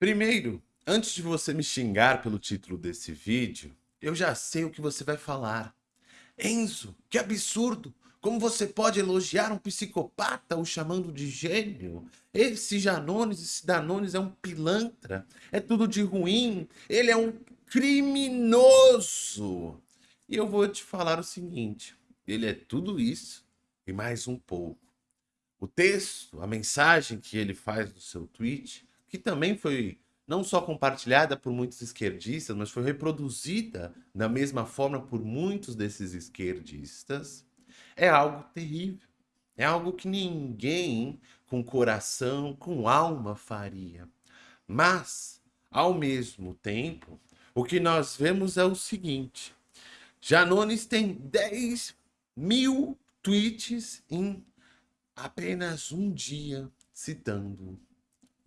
Primeiro, antes de você me xingar pelo título desse vídeo, eu já sei o que você vai falar. Enzo, que absurdo! Como você pode elogiar um psicopata o chamando de gênio? Esse Janones, esse Danones é um pilantra, é tudo de ruim, ele é um criminoso. E eu vou te falar o seguinte, ele é tudo isso e mais um pouco. O texto, a mensagem que ele faz no seu tweet, que também foi não só compartilhada por muitos esquerdistas, mas foi reproduzida da mesma forma por muitos desses esquerdistas, é algo terrível. É algo que ninguém com coração, com alma faria. Mas, ao mesmo tempo, o que nós vemos é o seguinte. Janones tem 10 mil tweets em apenas um dia citando.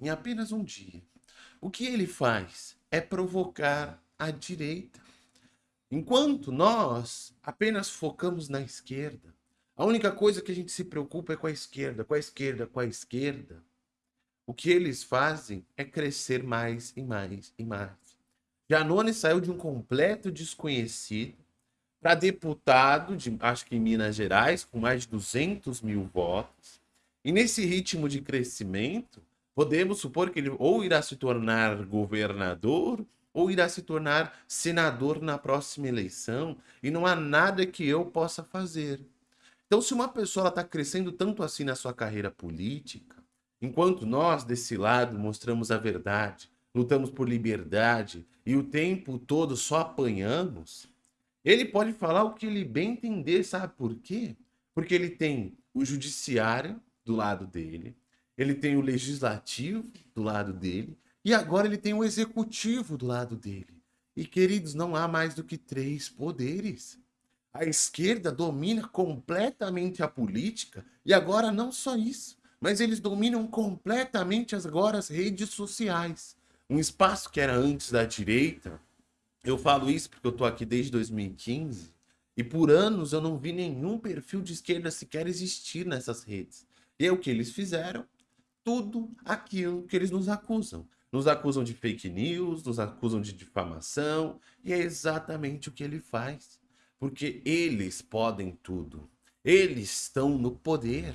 Em apenas um dia. O que ele faz é provocar a direita. Enquanto nós apenas focamos na esquerda, a única coisa que a gente se preocupa é com a esquerda, com a esquerda, com a esquerda. O que eles fazem é crescer mais e mais e mais. Janone saiu de um completo desconhecido para deputado, de, acho que em Minas Gerais, com mais de 200 mil votos. E nesse ritmo de crescimento, podemos supor que ele ou irá se tornar governador ou irá se tornar senador na próxima eleição. E não há nada que eu possa fazer. Então, se uma pessoa está crescendo tanto assim na sua carreira política, enquanto nós, desse lado, mostramos a verdade, lutamos por liberdade e o tempo todo só apanhamos, ele pode falar o que ele bem entender, sabe por quê? Porque ele tem o judiciário do lado dele, ele tem o legislativo do lado dele, e agora ele tem o executivo do lado dele. E, queridos, não há mais do que três poderes. A esquerda domina completamente a política e agora não só isso, mas eles dominam completamente agora as redes sociais. Um espaço que era antes da direita, eu falo isso porque eu tô aqui desde 2015 e por anos eu não vi nenhum perfil de esquerda sequer existir nessas redes. E é o que eles fizeram, tudo aquilo que eles nos acusam. Nos acusam de fake news, nos acusam de difamação, e é exatamente o que ele faz porque eles podem tudo. Eles estão no poder.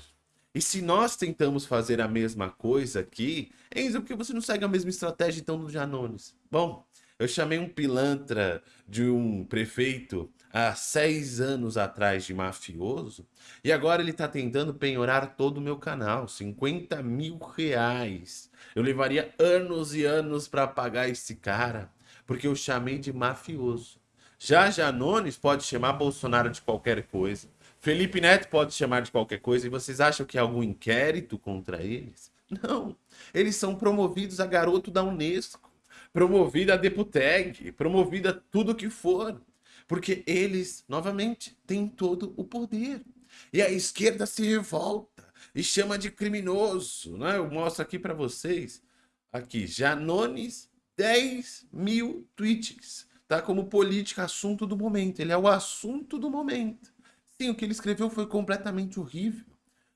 E se nós tentamos fazer a mesma coisa aqui, Enzo, por que você não segue a mesma estratégia então do Janones? Bom, eu chamei um pilantra de um prefeito há seis anos atrás de mafioso e agora ele está tentando penhorar todo o meu canal, 50 mil reais. Eu levaria anos e anos para pagar esse cara, porque eu chamei de mafioso. Já Janones pode chamar Bolsonaro de qualquer coisa. Felipe Neto pode chamar de qualquer coisa. E vocês acham que há algum inquérito contra eles? Não. Eles são promovidos a garoto da Unesco. Promovido a Deputeg. Promovido a tudo que for. Porque eles, novamente, têm todo o poder. E a esquerda se revolta e chama de criminoso. Né? Eu mostro aqui para vocês. Aqui, Janones, 10 mil tweets tá como política assunto do momento. Ele é o assunto do momento. Sim, o que ele escreveu foi completamente horrível.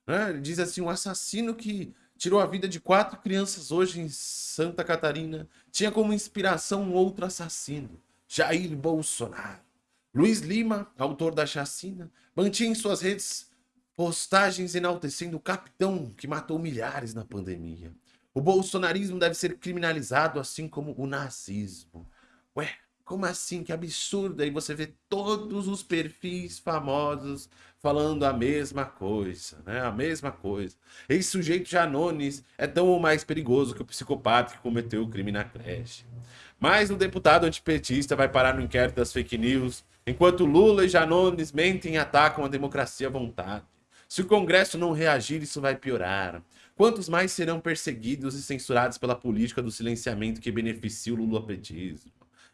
Né? Ele diz assim, um assassino que tirou a vida de quatro crianças hoje em Santa Catarina tinha como inspiração um outro assassino, Jair Bolsonaro. Luiz Lima, autor da chacina, mantinha em suas redes postagens enaltecendo o capitão que matou milhares na pandemia. O bolsonarismo deve ser criminalizado assim como o nazismo. Ué, como assim? Que absurdo! Aí você vê todos os perfis famosos falando a mesma coisa, né? A mesma coisa. Esse sujeito Janones é tão ou mais perigoso que o psicopata que cometeu o crime na creche. Mas o deputado antipetista vai parar no inquérito das fake news, enquanto Lula e Janones mentem e atacam a democracia à vontade. Se o Congresso não reagir, isso vai piorar. Quantos mais serão perseguidos e censurados pela política do silenciamento que beneficia o lulopetismo?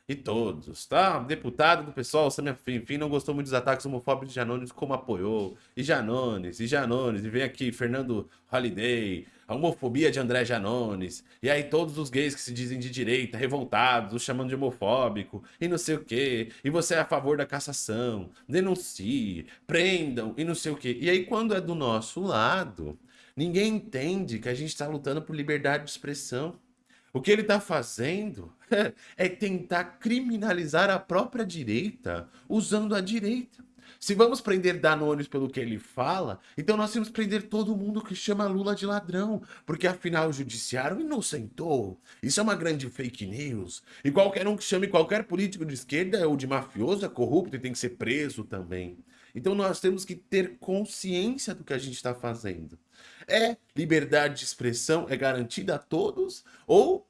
E todos, tá? Deputado do pessoal, Samia enfim, não gostou muito dos ataques homofóbicos de Janones, como apoiou, e Janones, e Janones, e vem aqui Fernando Holiday, a homofobia de André Janones, e aí todos os gays que se dizem de direita, revoltados, o chamando de homofóbico, e não sei o quê, e você é a favor da cassação, denuncie, prendam, e não sei o quê. E aí quando é do nosso lado, ninguém entende que a gente está lutando por liberdade de expressão, O que ele está fazendo é tentar criminalizar a própria direita usando a direita. Se vamos prender Danones pelo que ele fala, então nós temos que prender todo mundo que chama Lula de ladrão, porque afinal o judiciário inocentou. Isso é uma grande fake news. E qualquer um que chame qualquer político de esquerda ou de mafioso é corrupto e tem que ser preso também. Então nós temos que ter consciência do que a gente está fazendo. É liberdade de expressão é garantida a todos ou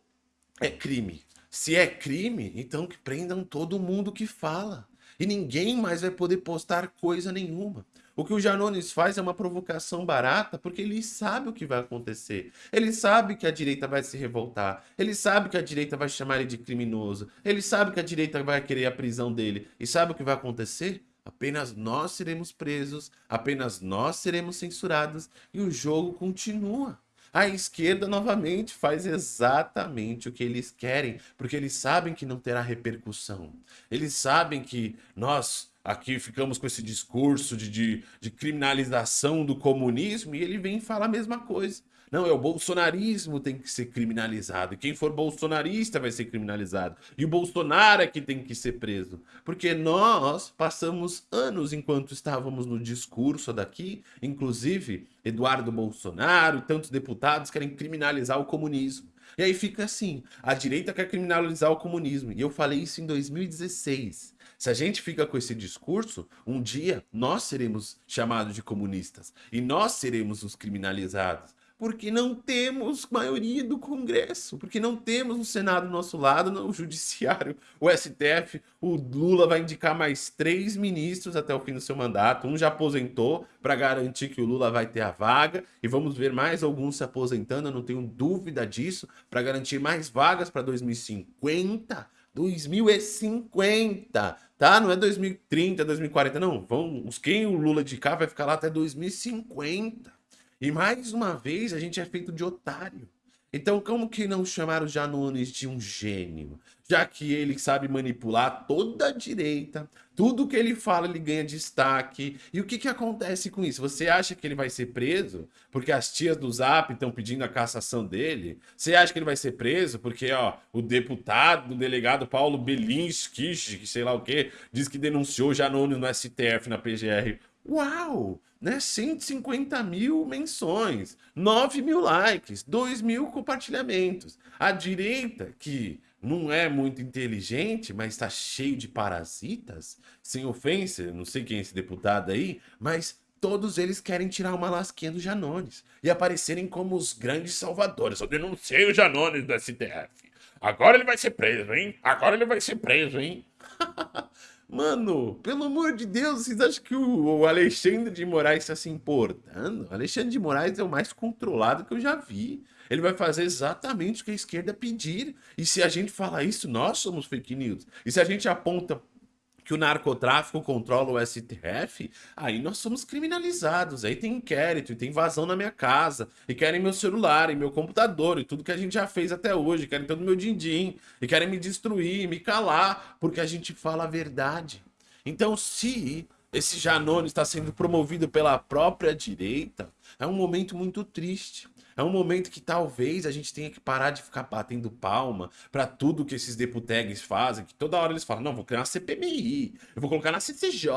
é crime? Se é crime, então que prendam todo mundo que fala e ninguém mais vai poder postar coisa nenhuma. O que o Janones faz é uma provocação barata porque ele sabe o que vai acontecer. Ele sabe que a direita vai se revoltar. Ele sabe que a direita vai chamar ele de criminoso. Ele sabe que a direita vai querer a prisão dele. E sabe o que vai acontecer? Apenas nós seremos presos, apenas nós seremos censurados e o jogo continua. A esquerda, novamente, faz exatamente o que eles querem, porque eles sabem que não terá repercussão. Eles sabem que nós aqui ficamos com esse discurso de, de, de criminalização do comunismo e ele vem falar a mesma coisa. Não, é o bolsonarismo tem que ser criminalizado. Quem for bolsonarista vai ser criminalizado. E o Bolsonaro é que tem que ser preso. Porque nós passamos anos enquanto estávamos no discurso daqui, inclusive Eduardo Bolsonaro e tantos deputados querem criminalizar o comunismo. E aí fica assim, a direita quer criminalizar o comunismo. E eu falei isso em 2016. Se a gente fica com esse discurso, um dia nós seremos chamados de comunistas. E nós seremos os criminalizados porque não temos maioria do Congresso, porque não temos o Senado do nosso lado, o Judiciário, o STF. O Lula vai indicar mais três ministros até o fim do seu mandato. Um já aposentou para garantir que o Lula vai ter a vaga e vamos ver mais alguns se aposentando, eu não tenho dúvida disso, para garantir mais vagas para 2050. 2050, tá? Não é 2030, 2040, não. Vamos, quem o Lula indicar vai ficar lá até 2050. E mais uma vez a gente é feito de otário. Então como que não chamar o Janones de um gênio? Já que ele sabe manipular toda a direita, tudo que ele fala ele ganha destaque. E o que que acontece com isso? Você acha que ele vai ser preso porque as tias do Zap estão pedindo a cassação dele? Você acha que ele vai ser preso porque ó, o deputado, o delegado Paulo Belinski, que sei lá o que, diz que denunciou Janones no STF, na PGR? Uau! Né? 150 mil menções, 9 mil likes, 2 mil compartilhamentos. A direita, que não é muito inteligente, mas está cheio de parasitas, sem ofensa, não sei quem é esse deputado aí, mas todos eles querem tirar uma lasquinha do Janones e aparecerem como os grandes salvadores. Eu denunciei o Janones do STF. Agora ele vai ser preso, hein? Agora ele vai ser preso, hein? Mano, pelo amor de Deus, vocês acham que o Alexandre de Moraes está se importando? Alexandre de Moraes é o mais controlado que eu já vi. Ele vai fazer exatamente o que a esquerda pedir. E se a gente fala isso, nós somos fake news. E se a gente aponta que o narcotráfico controla o STF, aí nós somos criminalizados. Aí tem inquérito, e tem invasão na minha casa, e querem meu celular, e meu computador, e tudo que a gente já fez até hoje, querem todo meu din-din, e querem me destruir, me calar, porque a gente fala a verdade. Então, se esse Janone está sendo promovido pela própria direita, é um momento muito triste. É um momento que talvez a gente tenha que parar de ficar batendo palma para tudo que esses deputegues fazem, que toda hora eles falam, não, vou criar uma CPMI, eu vou colocar na CCJ,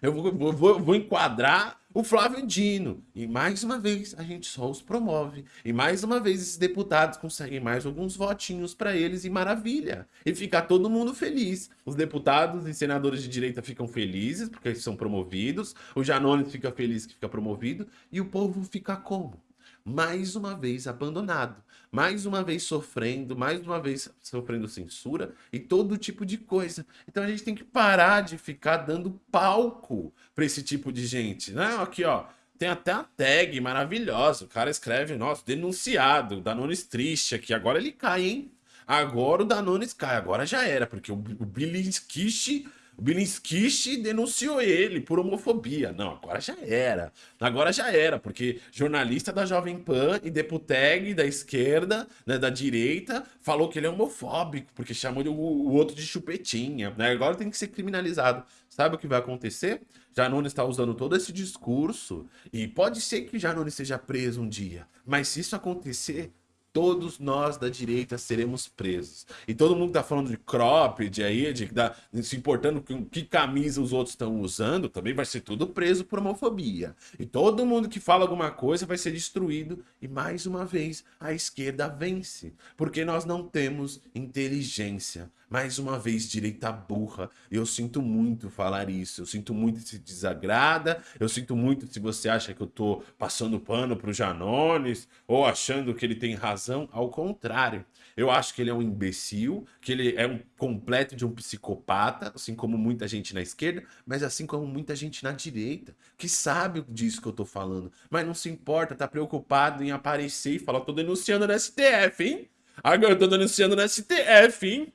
eu vou, vou, vou, vou enquadrar o Flávio Dino. E mais uma vez a gente só os promove. E mais uma vez esses deputados conseguem mais alguns votinhos para eles e maravilha. E fica todo mundo feliz. Os deputados e senadores de direita ficam felizes porque eles são promovidos. O Janones fica feliz que fica promovido. E o povo fica como? Mais uma vez abandonado, mais uma vez sofrendo, mais uma vez sofrendo censura e todo tipo de coisa. Então a gente tem que parar de ficar dando palco para esse tipo de gente. Né? Aqui, ó, tem até a tag maravilhosa. O cara escreve, nossa, denunciado, Danones triste aqui. Agora ele cai, hein? Agora o Danones cai, agora já era, porque o, o Bilinskish o Bilinskish denunciou ele por homofobia. Não, agora já era. Agora já era, porque jornalista da Jovem Pan e deputeg da esquerda, né, da direita, falou que ele é homofóbico, porque chamou o, o outro de chupetinha. Né? Agora tem que ser criminalizado. Sabe o que vai acontecer? Janone está usando todo esse discurso e pode ser que Janone seja preso um dia. Mas se isso acontecer, todos nós da direita seremos presos. E todo mundo tá falando de cropped aí, de, de se importando com que camisa os outros estão usando, também vai ser tudo preso por homofobia. E todo mundo que fala alguma coisa vai ser destruído. E mais uma vez, a esquerda vence. Porque nós não temos inteligência. Mais uma vez, direita burra. Eu sinto muito falar isso. Eu sinto muito se desagrada. Eu sinto muito se você acha que eu tô passando pano pro Janones ou achando que ele tem razão. Ao contrário. Eu acho que ele é um imbecil, que ele é um completo de um psicopata, assim como muita gente na esquerda, mas assim como muita gente na direita, que sabe disso que eu tô falando, mas não se importa, tá preocupado em aparecer e falar, tô denunciando no STF, hein? Agora eu tô denunciando no STF, hein?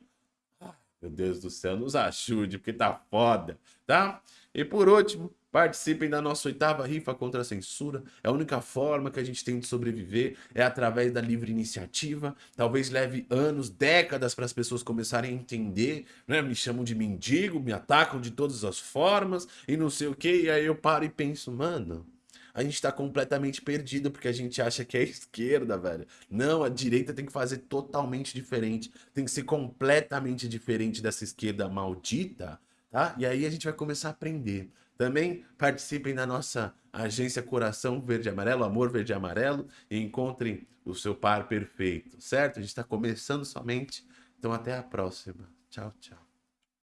Meu Deus do céu, nos ajude, porque tá foda, tá? E por último, participem da nossa oitava rifa contra a censura. É a única forma que a gente tem de sobreviver, é através da livre iniciativa. Talvez leve anos, décadas para as pessoas começarem a entender, né? Me chamam de mendigo, me atacam de todas as formas e não sei o que. E aí eu paro e penso, mano, a gente tá completamente perdido porque a gente acha que é esquerda, velho. Não, a direita tem que fazer totalmente diferente. Tem que ser completamente diferente dessa esquerda maldita, tá? E aí a gente vai começar a aprender. Também participem da nossa agência Coração Verde e Amarelo, Amor Verde e Amarelo, e encontrem o seu par perfeito, certo? A gente está começando somente. Então até a próxima. Tchau, tchau.